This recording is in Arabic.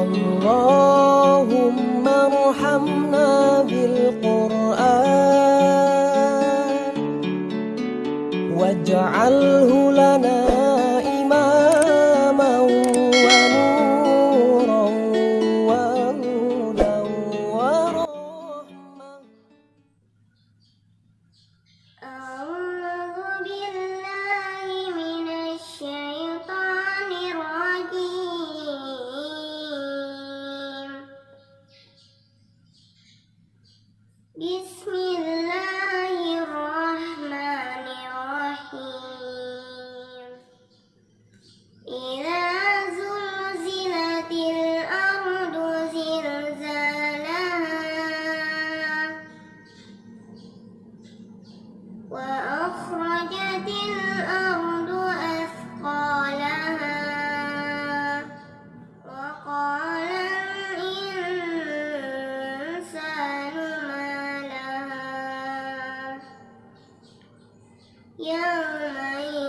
اللهم ارحمنا بالقرآن واجعله لنا Bismillah. يومئذ